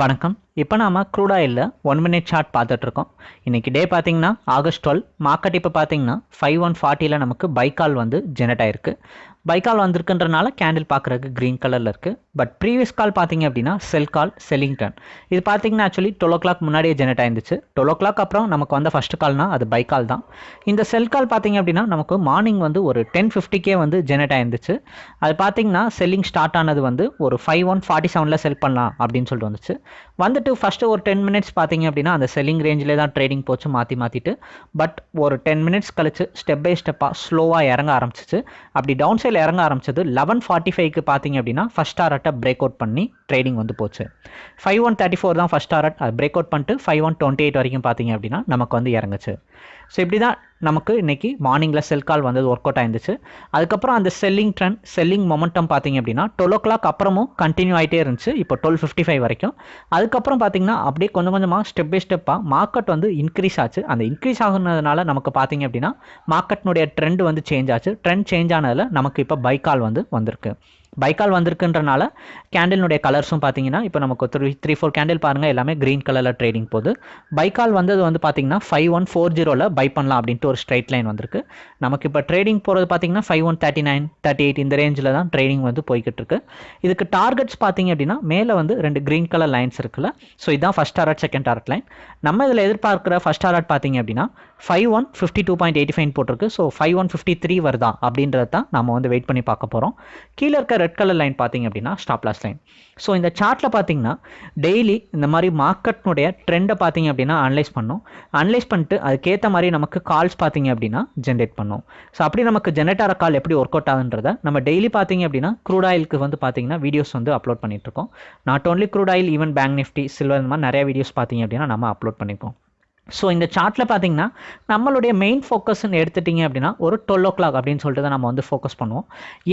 வணக்கம். இப்போ நாம க்ரூட் ஆயிலில் ஒன் மினிட் சார்ட் பார்த்துட்ருக்கோம். இன்றைக்கி டே பார்த்தீங்கன்னா ஆகஸ்ட் டுவெல் மார்க்கெட் இப்போ பார்த்தீங்கன்னா ஃபைவ் ஒன் ஃபார்ட்டியில் நமக்கு பைக்கால் வந்து ஜெனரேட் ஆயிருக்கு. பைக்கால் வந்திருக்குன்றனால கேண்டில் பார்க்குறதுக்கு க்ரீன் கலரில் இருக்குது பட் ப்ரீவியஸ் கால் பார்த்தீங்க அப்படின்னா செல் கால் செல்லிங்டன் இது பார்த்தீங்கன்னா ஆக்சுவலி டுவெல் ஓ கிளாக் முன்னாடியே ஜெனரேட் ஆயிருந்துச்சு. டுவெல் ஓ கிளாக் அப்புறம் நமக்கு வந்த ஃபஸ்ட்டு கால்னால் அது பைக்கால் தான். இந்த செல் கால் பார்த்தீங்க அப்படின்னா நமக்கு மார்னிங் வந்து ஒரு டென் ஃபிஃப்டிக்கே வந்து ஜெனரேட் ஆயிருந்துச்சு. அது பார்த்தீங்கன்னா செல்லிங் ஸ்டார்ட் ஆனது வந்து ஒரு ஃபைவ் ஒன் ஃபார்ட்டி செவனில் செல் பண்ணலாம் அப்படின்னு சொல்லிட்டு வந்துச்சு. வந்துட்டு ஃபஸ்ட்டு ஒரு டென் மினிட்ஸ் பார்த்தீங்க அப்படின்னா அந்த செல்லிங் ரேஞ்சிலே தான் ட்ரேடிங் போச்சு மாற்றி மாற்றிட்டு பட் ஒரு டென் மினிட்ஸ் கழிச்சு ஸ்டெப் பை ஸ்டெப்பாக ஸ்லோவாக இறங்க ஆரம்பிச்சிச்சு. அப்படி டவுன் சைடில் இறங்க ஆரம்பிச்சது லெவன் ஃபார்ட்டி ஃபைவ்க்கு பார்த்தீங்க அப்படின்னா ஃபஸ்ட் டாரட்டை பிரேக் அவுட் பண்ணி ட்ரேடிங் வந்து போச்சு. ஃபைவ் ஒன் தேர்ட்டி ஃபோர் தான் ஃபஸ்ட் டாரட் பிரேக் அவுட் பண்ணிட்டு ஃபைவ் ஒன் டுவெண்ட்டி எயிட் வரைக்கும் பார்த்தீங்க அப்படின்னா நமக்கு வந்து இறங்குச்சு. ஸோ இப்படி தான் நமக்கு இன்றைக்கி மார்னிங்கில் செல் கால் வந்தது ஒர்க் அவுட் ஆயிருந்துச்சு. அதுக்கப்புறம் அந்த செல்லிங் ட்ரெண்ட் செல்லிங் மொமெண்டம் பார்த்தீங்க அப்படின்னா டுவெல் ஓ கிளாக் அப்புறமும் கண்டினியூ ஆகிட்டே இருந்துச்சு. இப்போ டுவெல் ஃபிஃப்டி ஃபைவ் வரைக்கும். அதுக்கப்புறம் பார்த்தீங்கன்னா அப்படியே கொஞ்சம் கொஞ்சமாக ஸ்டெப் பை ஸ்டெப்பாக மார்க்கெட் வந்து இன்க்ரீஸ் ஆச்சு. அந்த இன்க்ரீஸ் ஆகுனதுனால நமக்கு பார்த்தீங்க அப்படின்னா மார்க்கெட்னுடைய ட்ரெண்ட் வந்து சேஞ்ச் ஆச்சு. ட்ரெண்ட் சேஞ்ச் ஆனதில் நமக்கு இப்போ பைக்கால் வந்து வந்திருக்கு. பைக்கால் வந்திருக்குன்றனால கேண்டிலுடைய கலர்ஸும் பார்த்தீங்கன்னா இப்போ நமக்கு த்ரீ த்ரீ ஃபோர் கேண்டில் பாருங்கள் எல்லாமே க்ரீன் கலரில் ட்ரேடிங் போகுது பைக்கால் வந்தது வந்து பார்த்தீங்கன்னா ஃபைவ் ஒன் ஃபோர் ஜீரோவில் பை பண்ணலாம் அப்படின்ட்டு ஒரு ஸ்ட்ரைட் லைன் வந்திருக்கு. நமக்கு இப்போ ட்ரேடிங் போகிறது பார்த்தீங்கன்னா five one thirty nine thirty eight இந்த ரேஞ்சில் தான் ட்ரேடிங் வந்து போய்கிட்டு இருக்கு. இதுக்கு டார்கெட்ஸ் பார்த்தீங்க அப்படின்னா மேலே வந்து ரெண்டு க்ரீன் கலர் லைன்ஸ் இருக்குல்ல ஸோ இதுதான் first target second target line நம்ம இதில் எதிர்பார்க்குற ஃபஸ்ட் டாரட் பார்த்தீங்க அப்படின்னா five one fifty two point eighty five போட்டிருக்கு so five one fifty three வருதா அப்படின்றது தான் நம்ம வந்து வெயிட் பண்ணி பார்க்க போகிறோம் கீழே இருக்க ரெட் கலர் லைன் பார்த்தீங்க அப்படின்னா ஸ்டாப் லாஸ் லைன் ஸோ இந்த சார்ட்டில் பார்த்தீங்கன்னா டெய்லி இந்த மாதிரி மார்க்கெட்னுடைய ட்ரெண்டை பார்த்தீங்க அப்படின்னா அனலைஸ் பண்ணோம். அனலைஸ் பண்ணிட்டு அதுக்கேற்ற மாதிரி நமக்கு கால்ஸ் பார்த்தீங்க அப்படின்னா ஜென்ரேட் பண்ணோம். ஸோ அப்படி நமக்கு ஜென்ரேட் ஆகிற கால் எப்படி ஒர்க் அவுட் ஆகுன்றத நம்ம டெய்லி பார்த்தீங்க அப்படின்னா க்ரூட் ஆயிலுக்கு வந்து பார்த்தீங்கன்னா வீடியோஸ் வந்து அப்லோட் பண்ணிட்டு இருக்கோம். Not only crude oil even Bank Nifty silver இந்த மாதிரி நிறைய வீடியோஸ் பார்த்தீங்க அப்படின்னா நம்ம அப்லோட் பண்ணிப்போம். ஸோ இந்த சார்ட்டில் பார்த்தீங்கன்னா நம்மளுடைய மெயின் ஃபோக்கஸ்ன்னு எடுத்துட்டிங்க அப்படின்னா ஒரு டுவெல் ஓ கிளாக் அப்படின்னு சொல்லிட்டு தான் நம்ம வந்து ஃபோக்கஸ் பண்ணுவோம்.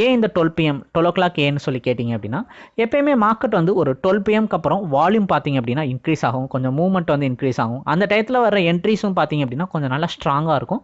ஏன் இந்த twelve PM twelve o'clock ஏன்னு சொல்லி கேட்டிங்க அப்படின்னா எப்பயுமே மார்க்கெட் வந்து ஒரு டுவெல் பிஎம்க்கு அப்புறம் வால்யூம் பார்த்தீங்க அப்படின்னா இன்க்ரீஸ் ஆகும். கொஞ்சம் மூவ்மெண்ட் வந்து இன்க்ரீஸ் ஆகும். அந்த டயத்தில் வர என்ட்ரிஸும் பார்த்தீங்க அப்படின்னா கொஞ்சம் நல்லா ஸ்ட்ராங்காக இருக்கும்.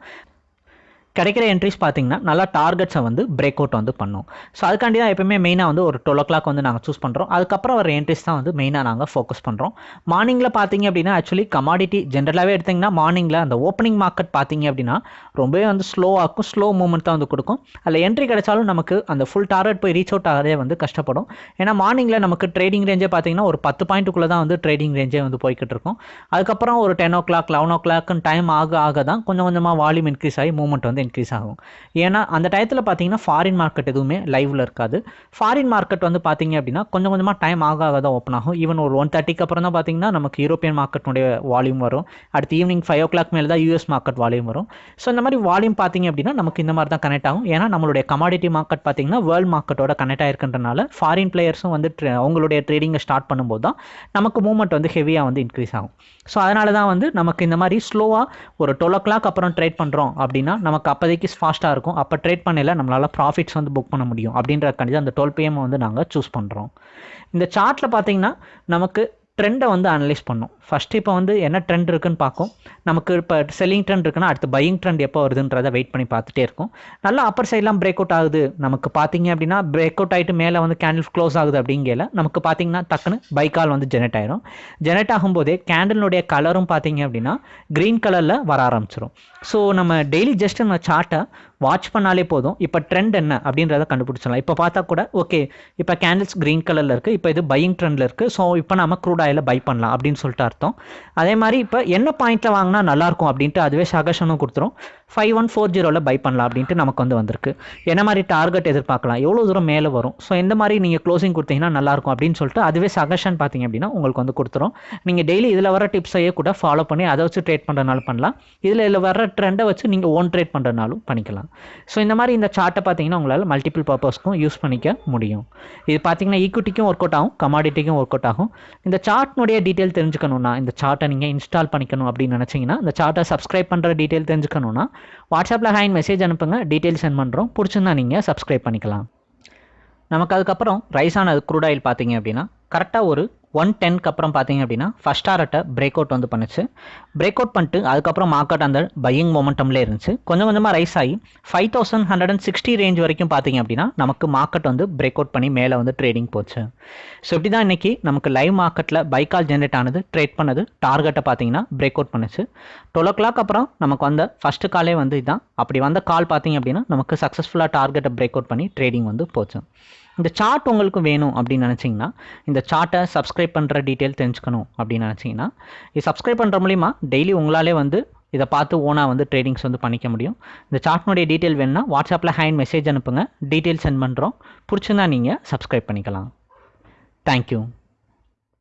கிடைக்கிற என்ட்ரிஸ் பார்த்தீங்கன்னா நல்லா டார்கெட்ஸை வந்து பிரேக் அவுட் வந்து பண்ணும். ஸோ அதுக்காண்டி தான் எப்பவுமே மெயினாக வந்து ஒரு டுவெல் ஓ கிளாக் வந்து நாங்கள் சூஸ் பண்ணுறோம் அதுக்கப்புறம் வர என்ட்ரிஸ் தான் வந்து மெயினாக நாங்கள் ஃபோக்கஸ் பண்ணுறோம் மார்னிங்கில் பார்த்தீங்க அப்படின்னா ஆக்சுவலி கமாடிட்டி ஜென்ரலாகவே எடுத்திங்கன்னா மார்னிங்கில் அந்த ஓப்பனிங் மார்க்கெட் பார்த்தீங்க அப்படின்னா ரொம்பவே வந்து ஸ்லோவாகும் ஸ்லோ மூவ்மெண்ட் தான் வந்து கொடுக்கும். அதில் என்ட்ரி கிடைச்சாலும் நமக்கு அந்த ஃபுல் டார்கெட் போய் ரீச் அவுட் ஆகிறதே வந்து கஷ்டப்படும். ஏன்னா மார்னிங்கில் நமக்கு ட்ரேடிங் ரேஞ்சே பார்த்தீங்கன்னா ஒரு பத்து பாயிண்ட்டுக்குள்ளே தான் வந்து ட்ரேடிங் ரேஞ்சே வந்து போய்கிட்டு இருக்கும். அதுக்கப்புறம் ஒரு டென் ஓ கிளாக் லெவன் ஓ கிளாக்னு டைம் ஆக ஆக தான் கொஞ்சம் கொஞ்சமாக வால்யூம் இன்க்ரீஸ் ஆகி மூவ்மெண்ட் வந்து இன்க்ரீஸ் ஆகும். ஏன்னா அந்த டயத்தில் பார்த்தீங்கன்னா ஃபாரின் மார்க்கெட் எதுவுமே லைவில் இருக்காது. ஃபாரின் மார்க்கெட் வந்து பார்த்தீங்க அப்படின்னா கொஞ்சம் கொஞ்சமாக டைம் ஆக ஆக தான் ஓப்பன் ஆகும். ஈவன் ஒரு ஒன் தேர்ட்டிக்கு அப்புறம் தான் பார்த்தீங்கன்னா நமக்கு யூரோப்பியன் மார்க்கெட்டுடைய வால்யூம் வரும். அடுத்து ஈவினிங் ஃபைவ் ஓ கிளாக் மேலே தான் யூஎஸ் மார்க்கெட் வால்யூம் வரும். ஸோ இந்த மாதிரி வால்யூம் பார்த்தீங்க அப்படின்னா நமக்கு இந்த மாதிரி தான் கனெக்ட் ஆகும். ஏன்னா நம்மளுடைய கமாடிட்டி மார்க்கெட் பார்த்தீங்கன்னா வேர்ல்டு மார்க்கெட்டோட கனெக்ட் ஆயிருக்கின்றனால ஃபாரின் பிளேயர்ஸும் வந்து அவங்களுடைய ட்ரேடிங்கை ஸ்டார்ட் பண்ணும்போது தான் நமக்கு மூவ்மெண்ட் வந்து ஹெவியாக வந்து இன்க்ரீஸ் ஆகும். ஸோ அதனால தான் வந்து நமக்கு இந்த மாதிரி ஸ்லோவாக ஒரு டுவெல் ஓ கிளாக் அப்புறம் ட்ரேட் பண்ணுறோம் அப்படின்னா நமக்கு அப்போதைக்கு ஃபாஸ்ட்டாக இருக்கும். அப்போ ட்ரேட் பண்ணல நம்மளால் ப்ராஃபிட்ஸ் வந்து புக் பண்ண முடியும். அப்படின்றதுக்காண்டி அந்த டுவெல் பிஎம் வந்து நாங்கள் சூஸ் பண்ணுறோம் இந்த சார்ட்டில் பார்த்தீங்கன்னா நமக்கு ட்ரெண்டை வந்து அனலைஸ் பண்ணும். ஃபஸ்ட்டு இப்போ வந்து என்ன ட்ரெண்ட் இருக்குன்னு பார்க்கும். நமக்கு இப்போ செல்லிங் ட்ரெண்ட் இருக்குன்னா அடுத்து பையிங் ட்ரெண்ட் எப்போ வருதுன்றதை வெயிட் பண்ணி பார்த்துட்டே இருக்கும். நல்லா அப்பர் சைட்லாம் பிரேக் அவுட் ஆகுது. நமக்கு பார்த்தீங்க அப்படின்னா பிரேக் அவுட் ஆகிட்டு மேலே வந்து கேண்டில் க்ளோஸ் ஆகுது அப்படிங்கல நமக்கு பார்த்தீங்கன்னா டக்குன்னு பைக்கால் வந்து ஜெனரேட் ஆயிரும். ஜெனரேட் ஆகும்போதே கேண்டிலுடைய கலரும் பார்த்தீங்க அப்படின்னா க்ரீன் கலரில் வர ஆரம்பிச்சிடும் ஸோ நம்ம டெய்லி ஜஸ்ட் நம்ம சார்ட்டை வாட்ச் பண்ணாலே போதும். இப்போ ட்ரெண்ட் என்ன அப்படின்றத கண்டுபிடிச்சிடலாம். இப்போ பார்த்தா கூட ஓகே இப்போ கேண்டில்ஸ் க்ரீன் கலரில் இருக்குது இப்போ இது பையிங் ட்ரெண்டில் இருக்குது ஸோ இப்போ நம்ம க்ரூட் ஆயில் பை பண்ணலாம் அப்படின்னு சொல்லிட்டு அர்த்தம். அதே மாதிரி இப்போ என்ன பாயிண்ட்டில் வாங்கினா நல்லாயிருக்கும் அப்படின்ட்டு அதுவே சகஷனும் கொடுத்துரும். ஃபைவ் ஒன் ஃபோர் ஜீரோவில் பை பண்ணலாம் அப்படின்ட்டு நமக்கு வந்து வந்திருக்கு. என்ன மாதிரி டார்கெட் எதிர்பார்க்கலாம்? எவ்வளோ தூரம் மேலே வரும்? ஸோ எந்த மாதிரி நீங்கள் க்ளோசிங் கொடுத்தீங்கன்னா நல்லாயிருக்கும் அப்படின்னு சொல்லிட்டு அதுவே சகஷன் பார்த்தீங்க அப்படின்னா உங்களுக்கு வந்து கொடுத்துரும். நீங்கள் டெய்லி இதில் வர டிப்ஸையே கூட ஃபாலோ பண்ணி அதை வச்சு ட்ரேட் பண்ணுறதுனாலும் பண்ணலாம். இதில் இதில் வர ட்ரெண்டை வச்சு நீங்கள் ஓன் ட்ரேட் பண்ணுறதுனாலும் பண்ணிக்கலாம். ஸோ இந்த மாதிரி இந்த சார்ட்டை பார்த்தீங்கன்னா உங்களால் மல்டிபிள் பர்பஸ்க்கும் யூஸ் பண்ணிக்க முடியும். இது பார்த்தீங்கன்னா ஈக்விட்டிக்கும் ஒர்க் அவுட் ஆகும் கமாடிட்டிக்கும் ஒர்க் அவுட் ஆகும். இந்த சார்ட்னுடைய டீட்டெயில் தெரிஞ்சுக்கணும்னா இந்த சார்ட்டை நீங்கள் இன்ஸ்டால் பண்ணிக்கணும் அப்படின்னு நினச்சிங்கன்னா இந்த சார்ட்டை சப்ஸ்கிரைப் பண்ணுற டீட்டெயில் தெரிஞ்சுக்கணும்னா வாட்ஸ்அப்பில் ஹேண்ட் மெசேஜ் அனுப்புங்க. டீட்டெயில் சென்ட் பண்ணுறோம் பிடிச்சிருந்தா நீங்கள் சப்ஸ்கிரைப் பண்ணிக்கலாம். நமக்கு அதுக்கப்புறம் ரைஸ் ஆனது க்ரூட் ஆயில் பார்த்தீங்க அப்படின்னா கரெக்டாக ஒரு ஒன் டென்க்கு அப்புறம் பார்த்தீங்க அப்படின்னா ஃபஸ்ட் ஆர்ட்டை பிரேக் அவுட் வந்து பண்ணுச்சு. பிரேக் அவுட் பண்ணிட்டு அதுக்கப்புறம் மார்க்கெட் அந்த பையிங் மொமெண்டம்லேயே இருந்துச்சு. கொஞ்சம் கொஞ்சமாக ரைஸ் ஆகி five thousand hundred and sixty range வரைக்கும் பார்த்தீங்க அப்படின்னா நமக்கு மார்க்கெட் வந்து பிரேக் அவுட் பண்ணி மேலே வந்து ட்ரேடிங் போச்சு. ஸோ இப்படி தான் இன்றைக்கி நமக்கு லைவ் மார்க்கெட்டில் பைக்கால் ஜென்ரேட் ஆனது ட்ரேட் பண்ணது டார்கெட்டை பார்த்தீங்கன்னா பிரேக் அவுட் பண்ணுச்சு. டுவெல் ஓ கிளாக் அப்புறம் நமக்கு வந்த ஃபஸ்ட்டு காலே வந்து இதுதான் அப்படி வந்த கால் பார்த்தீங்க அப்படின்னா நமக்கு சக்ஸஸ்ஃபுல்லாக டார்கெட்டை பிரேக் அவுட் பண்ணி ட்ரேடிங் வந்து போச்சு. இந்த சார்ட் உங்களுக்கு வேணும் அப்படின்னு நினச்சிங்கன்னா இந்த சார்ட்டை சப்ஸ்கிரைப் பண்ணுற டீட்டெயில் தெரிஞ்சுக்கணும் அப்படின்னு நினச்சிங்கன்னா இது சப்ஸ்கிரைப் பண்ணுற மூலிமா டெய்லி உங்களாலே வந்து இதை பார்த்து ஓனாக வந்து ட்ரேடிங்ஸ் வந்து பண்ணிக்க முடியும். இந்த சார்ட்னுடைய டீட்டெயில் வேணும்னா வாட்ஸ்அப்பில் ஹேண்ட் மெசேஜ் அனுப்புங்க. டீட்டெயில் சென்ட் பண்ணுறோம் பிடிச்சிருந்தா நீங்கள் சப்ஸ்கிரைப் பண்ணிக்கலாம். தேங்க்யூ